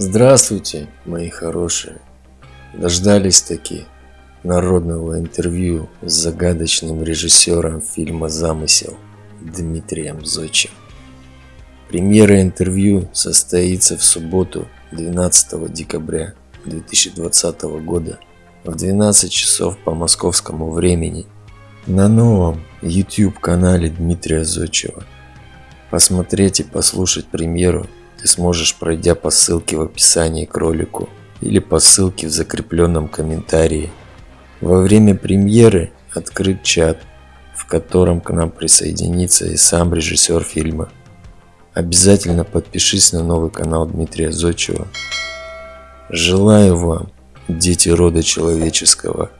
Здравствуйте, мои хорошие. Дождались таки народного интервью с загадочным режиссером фильма «Замысел» Дмитрием Зодчим. Премьера интервью состоится в субботу 12 декабря 2020 года в 12 часов по московскому времени на новом YouTube канале Дмитрия Зодчева. Посмотреть и послушать премьеру ты сможешь, пройдя по ссылке в описании к ролику или по ссылке в закрепленном комментарии. Во время премьеры открыт чат, в котором к нам присоединится и сам режиссер фильма. Обязательно подпишись на новый канал Дмитрия Зодчева. Желаю вам, дети рода человеческого,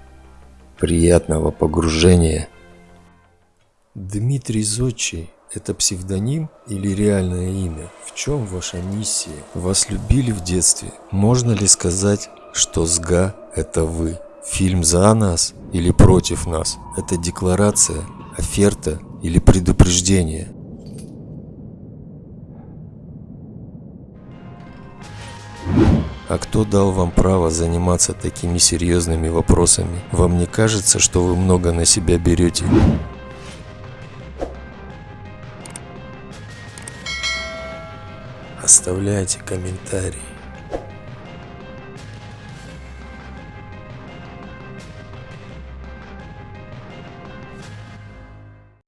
приятного погружения. Дмитрий Зодчий – это псевдоним или реальное имя? В чем ваша миссия? Вас любили в детстве? Можно ли сказать, что СГА – это вы? Фильм за нас или против нас? Это декларация, оферта или предупреждение? А кто дал вам право заниматься такими серьезными вопросами? Вам не кажется, что вы много на себя берете? Оставляйте комментарии.